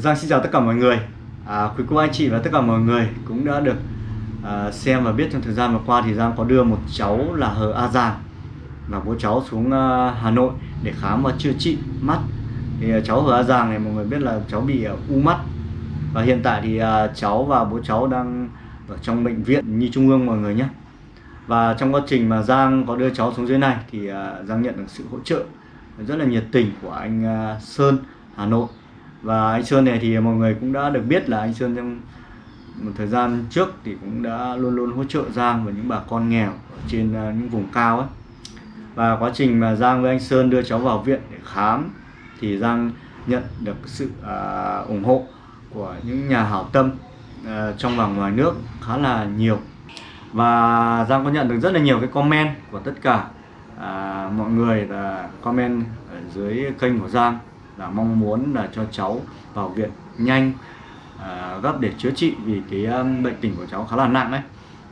Giang xin chào tất cả mọi người. À, Quý cô anh chị và tất cả mọi người cũng đã được à, xem và biết trong thời gian vừa qua thì Giang có đưa một cháu là Hờ A Giang, và bố cháu xuống à, Hà Nội để khám và chữa trị mắt. Thì à, cháu Hờ A Giang này mọi người biết là cháu bị à, u mắt. Và hiện tại thì à, cháu và bố cháu đang ở trong bệnh viện Nhi Trung ương mọi người nhé. Và trong quá trình mà Giang có đưa cháu xuống dưới này thì à, Giang nhận được sự hỗ trợ rất là nhiệt tình của anh à, Sơn Hà Nội và anh Sơn này thì mọi người cũng đã được biết là anh Sơn trong một thời gian trước thì cũng đã luôn luôn hỗ trợ Giang và những bà con nghèo ở trên à, những vùng cao ấy. Và quá trình mà Giang với anh Sơn đưa cháu vào viện để khám thì Giang nhận được sự à, ủng hộ của những nhà hảo tâm à, trong và ngoài nước khá là nhiều. Và Giang có nhận được rất là nhiều cái comment của tất cả à, mọi người là comment ở dưới kênh của Giang là mong muốn là cho cháu vào viện nhanh à, gấp để chữa trị vì cái um, bệnh tình của cháu khá là nặng đấy.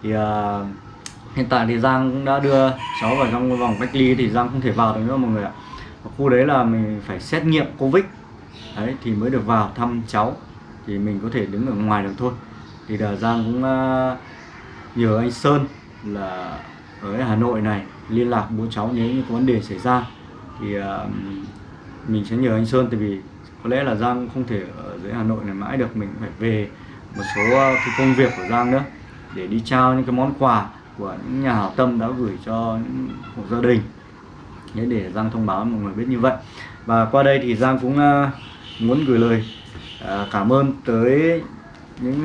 Thì à, hiện tại thì Giang cũng đã đưa cháu vào trong vòng cách ly thì Giang không thể vào được nữa mọi người ạ. Ở khu đấy là mình phải xét nghiệm Covid. Đấy thì mới được vào thăm cháu. Thì mình có thể đứng ở ngoài được thôi. Thì là Giang cũng uh, nhờ anh Sơn là ở Hà Nội này liên lạc bố cháu nếu như có vấn đề xảy ra. Thì uh, mình sẽ nhờ anh Sơn tại vì có lẽ là Giang không thể ở dưới Hà Nội này mãi được. Mình phải về một số ờ, cái công việc của Giang nữa để đi trao những cái món quà của những nhà hảo tâm đã gửi cho những hộ gia đình. Để để Giang thông báo mọi người biết như vậy. Và qua đây thì Giang cũng ờ, muốn gửi lời ờ, cảm ơn tới những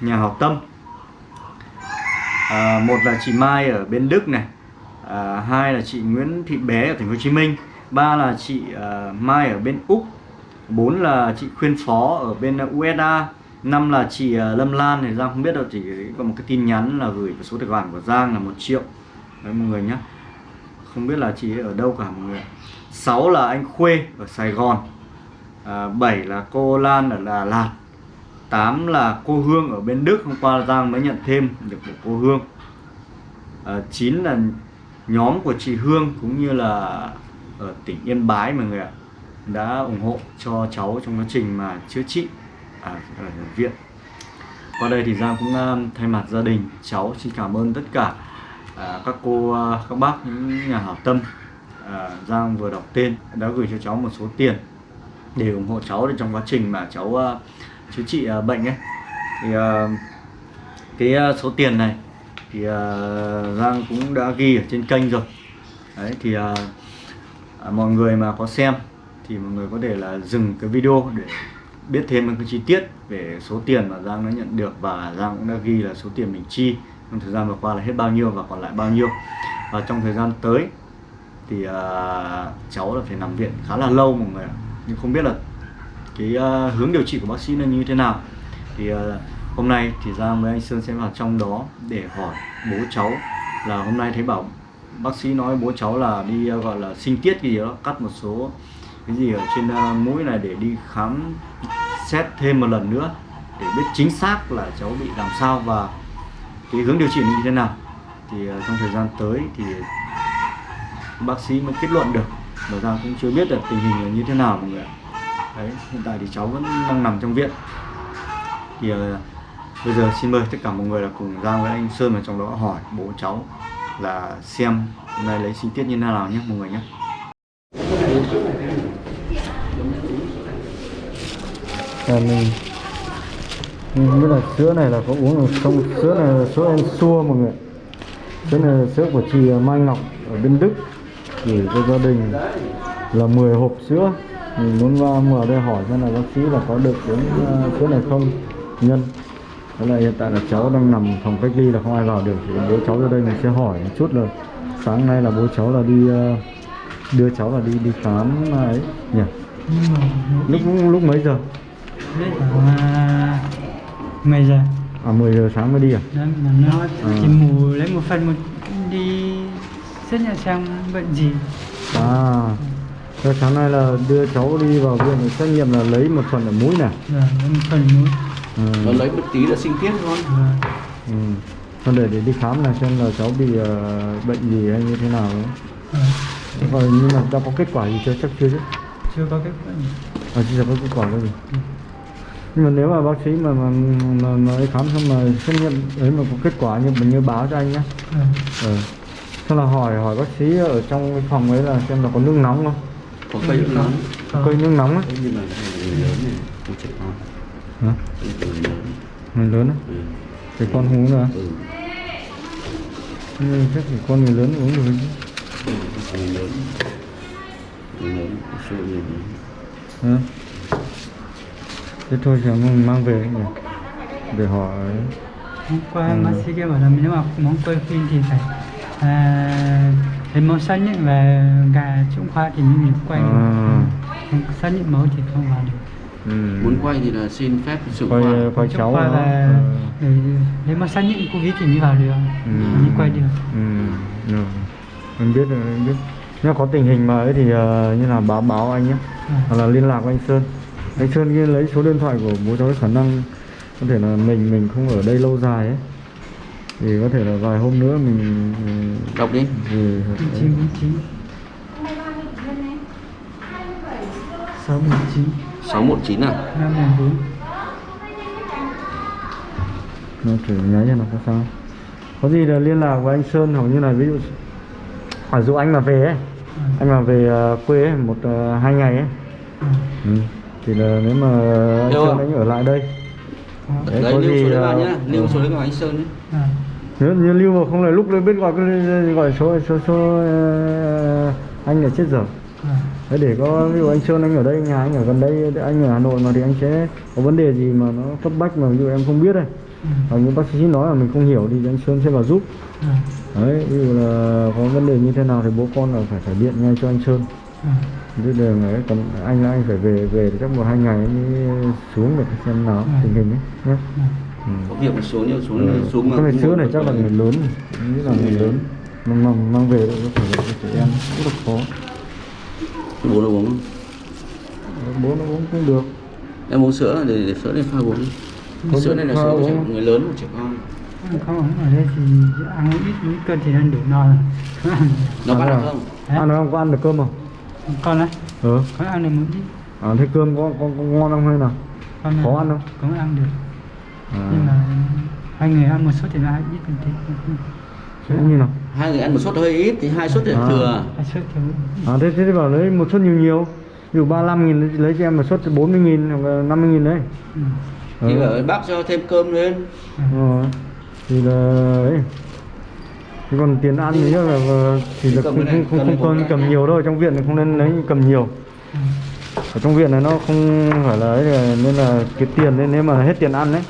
nhà hảo tâm. À, một là chị Mai ở bên Đức này à, hai là chị Nguyễn Thị Bé ở thành phố Hồ Chí Minh ba là chị uh, Mai ở bên Úc bốn là chị Khuyên Phó ở bên USA năm là chị uh, Lâm Lan thì Giang không biết đâu chỉ có một cái tin nhắn là gửi vào số tài khoản của Giang là một triệu. Đấy mọi người nhé không biết là chị ở đâu cả mọi người sáu là anh Khuê ở Sài Gòn. À, 7 là cô Lan ở Đà Lạt. 8 là cô Hương ở bên Đức. Hôm qua Giang mới nhận thêm được một cô Hương. À, 9 là nhóm của chị Hương cũng như là ở tỉnh Yên Bái mọi người ạ đã ủng hộ cho cháu trong quá trình mà chữa trị ở, ở viện. Qua đây thì Giang cũng uh, thay mặt gia đình cháu xin cảm ơn tất cả uh, các cô uh, các bác những nhà hảo tâm. Uh, Giang vừa đọc tên đã gửi cho cháu một số tiền để ủng hộ cháu trong quá trình mà cháu uh, chữa trị uh, bệnh ấy. Thì uh, cái uh, số tiền này thì uh, Giang cũng đã ghi ở trên kênh rồi. Đấy thì uh, à, mọi người mà có xem thì mọi người có thể là dừng cái video để biết thêm cái chi tiết về số tiền mà Giang đã nhận được và Giang cũng đã ghi là số tiền mình chi trong thời gian vừa qua là hết bao nhiêu và còn lại bao nhiêu. Và trong thời gian tới thì uh, cháu là phải nằm viện khá là lâu mọi người ạ. Nhưng không biết là cái uh, hướng điều trị của bác sĩ là như thế nào. Thì uh, hôm nay thì Giang với anh Sơn sẽ vào trong đó để hỏi bố cháu là hôm nay thấy bảo bác sĩ nói bố cháu là đi, gọi là, sinh tiết gì đó, cắt một số cái gì ở trên ờ, mũi này để đi khám xét thêm một lần nữa để biết chính xác là cháu bị làm sao và cái hướng điều trị như thế nào. Thì ờ, trong thời gian tới thì bác sĩ mới kết luận được, mà ra cũng chưa biết được tình hình là như thế nào mọi người đấy, hiện tại thì cháu vẫn đang nằm trong viện. Thì ờ, bây giờ xin mời tất cả mọi người là cùng ra với anh Sơn vào trong đó hỏi bố cháu là xem hôm nay lấy sinh tiết như thế nào nhé mọi người nhé. À, mình mình biết là sữa này là có uống được không? Sữa này là sữa em xua mọi người. Sữa này là sữa của chị à, Mai Ngọc ở bên Đức. Gửi cho gia đình là 10 hộp sữa. Mình muốn vào mở đây hỏi xem là bác sĩ là có được uống à, sữa này không? Nhân. Thế là hiện tại là cháu đang nằm phòng cách ly là không ai vào được. Thì bố cháu ra đây mình sẽ hỏi một chút là sáng nay là bố cháu là đi uh, đưa cháu là đi đi khám ấy nhỉ? Lúc lúc mấy giờ? À, 10 giờ. À 10 giờ sáng mới đi à? Đấy, mà nó chỉ mù lấy một phần một đi xét nhà xem bệnh gì. À. Thế sáng nay là đưa cháu đi vào viện xét nghiệm là lấy một phần ở mũi này Rồi, lấy một phần mũi ừ. nó lấy một tí là sinh tiết thôi ừ. Còn để để đi khám là xem là cháu bị uh, bệnh gì hay như thế nào đấy rồi. Rồi nhưng mà đã có kết quả gì chưa chắc chưa chứ chưa có kết quả gì À chưa có kết quả đâu gì nhưng mà nếu mà bác sĩ mà mà mà, mà khám xong mà xét nghiệm ấy mà có kết quả như mình như báo cho anh nhé Vâng. ừ. xong là hỏi hỏi bác sĩ ở trong cái phòng ấy là xem là có nước nóng không có cây nước nóng Có. cây nước nóng á Thế nhưng mà cái người lớn hả Cái người á ừ. thì con không uống nữa ừ. nhưng chắc thì con người lớn uống được chứ người lớn người lớn số người lớn hả thế thôi thì mình mang về nhỉ để họ ấy. hôm qua Ừ. bác sĩ kia bảo là nếu mà muốn quay phim thì phải à, lấy máu xác nhận và gà trung khoa thì mình quay. À. Xác nhận máu thì không vào được ừ. muốn quay thì là xin phép trưởng quay khoa. quay cháu khoa là để lấy máu xác nhận covid thì mới vào được. Ừ. mới quay được. Ừ. rồi. mình biết rồi mình biết nếu có tình hình mà ấy thì ờ, như là báo báo anh nhé. À. hoặc là liên lạc với anh Sơn. Anh Sơn kia lấy số điện thoại của bố cháu khả năng có thể là mình mình không ở đây lâu dài ấy. Thì có thể là vài hôm nữa mình mình- đọc đi. thì chín chín. Sáu chín 619 à năm một bốn nó thử nháy cho nó có sao? Có gì là liên lạc với anh Sơn hoặc như là ví dụ ví dụ anh mà về ấy anh mà về ờ, quê ấy, một ờ, hai ngày ấy. Ừ. thì là nếu mà anh Đâu Sơn anh ở lại đây. Đấy, đấy có lưu gì số đấy là- nhá lưu số đấy vào anh sơn nhé à, nếu như lưu mà không là lúc đấy biết gọi cái gọi số số số ờ, anh là chết à, Đấy để có ví dụ anh Sơn anh ở đây nhà anh ở gần đây anh ở Hà Nội mà thì anh sẽ có vấn đề gì mà nó cấp bách mà ví dụ em không biết đây? Ừ, hoặc như bác sĩ nói là mình không hiểu thì anh Sơn sẽ vào giúp. À, đấy ví dụ là có vấn đề như thế nào thì bố con là phải phải điện ngay cho anh Sơn. À, chứ đường ấy còn anh là anh phải về về chắc một hai ngày mới xuống để xem nào Ừ. tình hình ấy nhé à. ừ. có việc mà xuống nhưng xuống Ừ. xuống mà cái này này chắc là người lớn. Nghĩ là người lớn. mang mang mang về được có phải là trẻ em rất là khó bố nó uống bố nó uống cũng được. Em uống sữa để, để sữa này pha uống Có sữa này là sữa của người lớn của trẻ con. Không ở đây thì ăn ít mấy cân thì ăn đủ no rồi. Ăn nó bắt vâng. được không? Đấy. ăn được không? Có ăn được cơm không? Con á ừ. Có ăn được một ít. À, thế cơm có, có, có ngon không hay nào? Con Có ăn không? cũng ăn được. À, nhưng mà hai người ăn một suất thì hơi ít một tí. Thế như nào hai người ăn một suất hơi ít thì hai suất thì À. thừa hai suất thì à, thế thế thì bảo lấy một suất nhiều nhiều ví dụ 35 nghìn lấy cho em một suất 40 nghìn hoặc là 50 nghìn đấy ừ. thì Ừ. bảo bác cho thêm cơm lên Ờ, thì là ấy thế còn tiền ăn thì là ờ, thì là Cầm không không không, không cần cầm nhiều đâu trong viện thì không nên lấy cầm nhiều Ừ. ở trong viện này nó không phải là ấy là- nên là cái tiền nên nếu mà hết tiền ăn đấy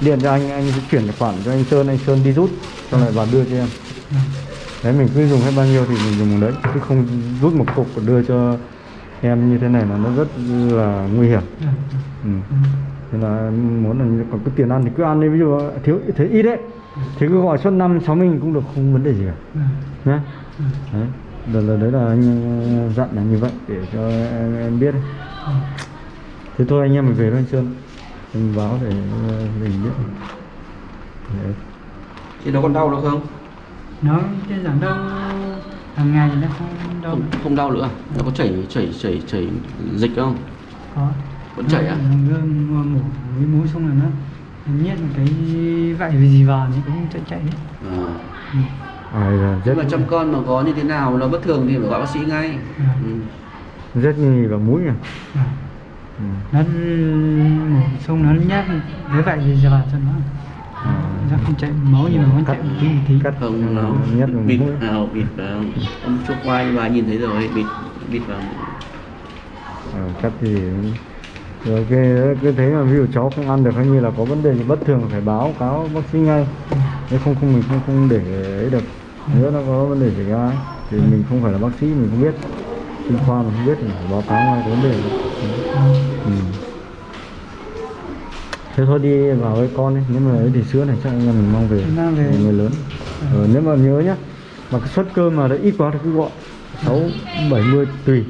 điện cho anh anh sẽ chuyển khoản cho anh Sơn anh Sơn đi rút xong lại vào đưa cho em Ừ. đấy mình cứ dùng hết bao nhiêu thì mình dùng đấy chứ không rút một cục và đưa cho em như thế này là nó rất là nguy hiểm Ừ. ừ. Ừ. Thế là muốn là còn cái tiền ăn thì cứ ăn đi ví dụ thiếu thấy ít đấy thì cứ gọi suốt năm sáu nghìn cũng được không vấn đề gì cả Ừ. nhé Ừ. đấy đấy là, đấy là anh ờ, dặn là như vậy để cho em, em biết Ừ. thế thôi anh em mình về thôi anh Sơn mình báo để ờ, mình biết đấy. thì nó còn đau nữa không nó trên giảm đau hàng ngày nó không đau không, không đau nữa à? nó có chảy chảy chảy chảy dịch không có vẫn chảy à Nó mổ cái mũi xong rồi nó nhét một cái vạy gì gì vào thì cũng chạy chạy hết à. ừ. à, rất mà trong con mà có như thế nào nó bất thường thì phải gọi bác sĩ ngay ừ. rất nhì vào mũi à À. ừ. nó xong nó nhét cái gì gì vào cho nó à. Nó không chạy máu nhưng mà vẫn chạy một tí một tí. Cắt. Không nó vào bịt vào bịt vào. Ông chụp quay và nhìn thấy rồi bịt bịt vào. Ờ, cắt thì rồi cái cứ thế mà ví dụ cháu không ăn được hay như là có vấn đề gì bất thường phải báo cáo bác sĩ ngay. Nếu không không mình không không để ấy được. Nếu nó có vấn đề xảy ra thì mình không phải là bác sĩ mình không biết. Chuyên khoa mình không biết thì phải báo cáo ngay cái vấn đề ừ. Thế thôi đi vào với con đi. Nếu mà ấy thì sữa này chắc anh em mình mang về. Người lớn. Ờ, nếu mà nhớ nhá. Mà cái suất cơm mà đã ít quá thì cứ gọi sáu bảy mươi tùy.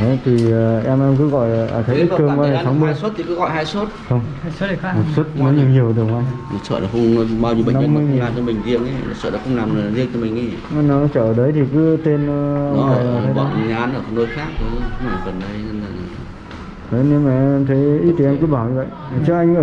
Đấy, thì ờ, em em cứ gọi à, thấy ít cơm ăn 60 hai suất thì cứ gọi hai suất. Không. Hai suất này khác. Một suất nó nhiều nhiều được không sợ là không bao nhiêu bệnh nhân 50 mà không làm cho mình riêng ấy sợ là không làm là riêng cho mình ấy. Anh nó chở đấy thì cứ tên ờ, nó ở bọn nhà ăn ở nơi khác thôi không phải gần đây nên là Đấy, nhưng mà em thấy ít thì em cứ bảo như vậy. Chứ anh